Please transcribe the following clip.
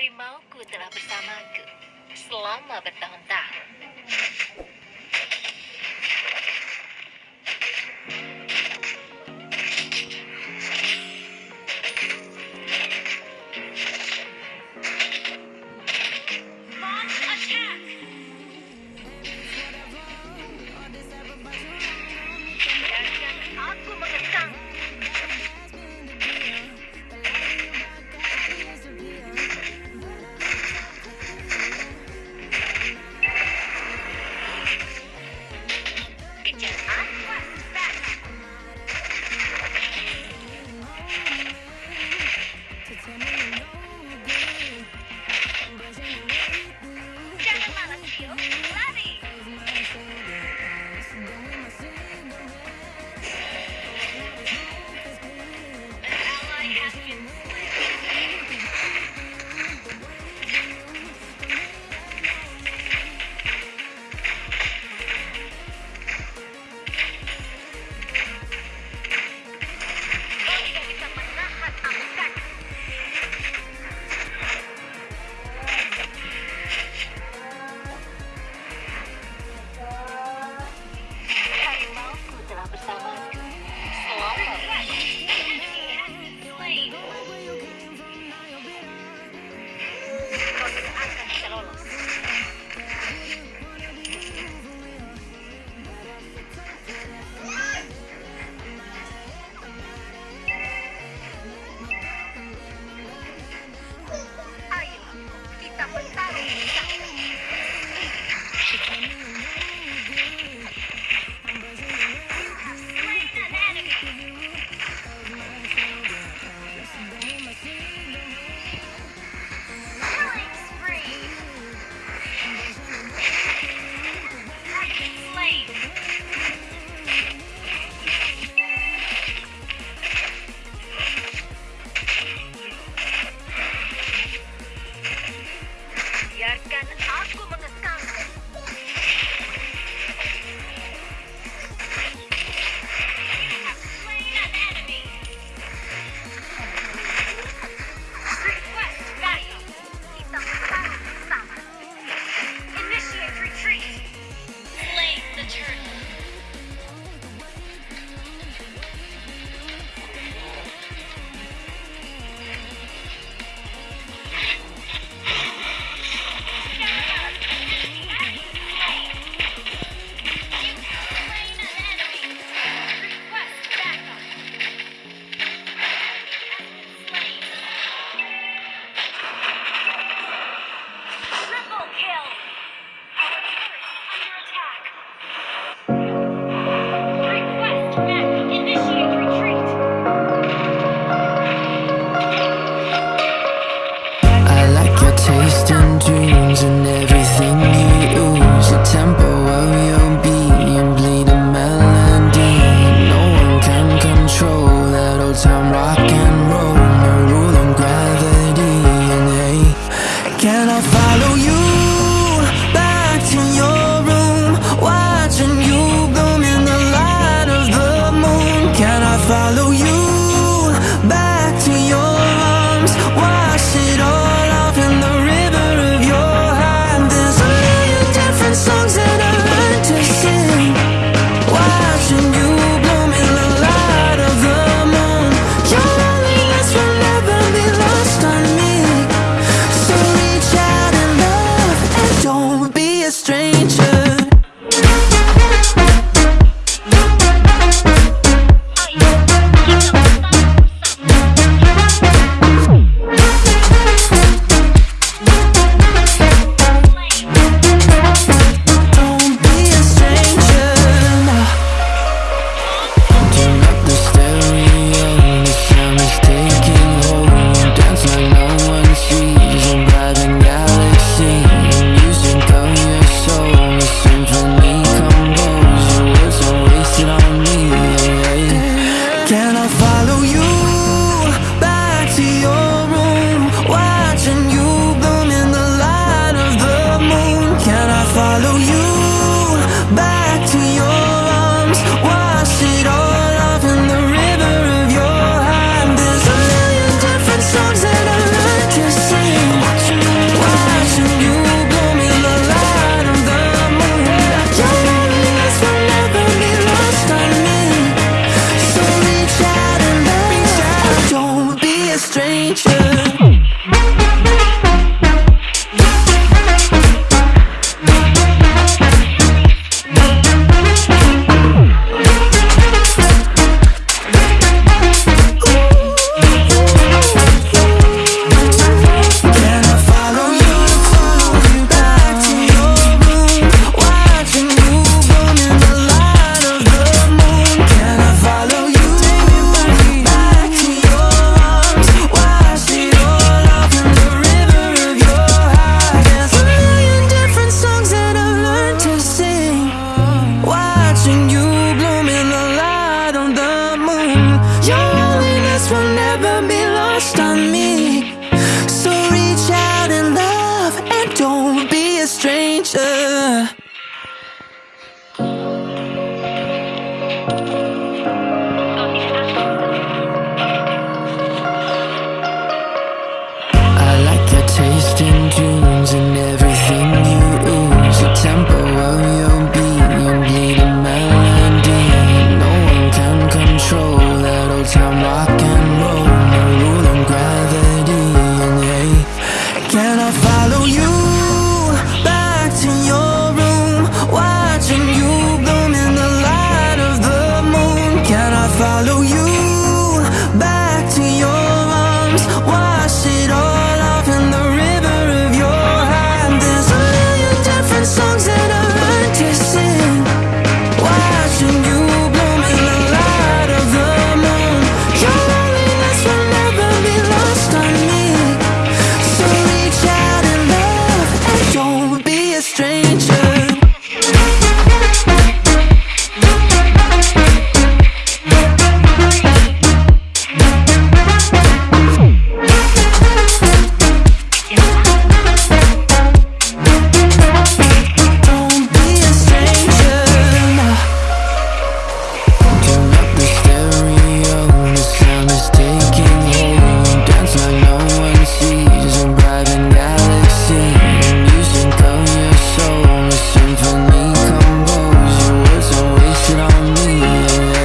Harimauku telah bersamaku selama bertahun-tahun. stranger. picture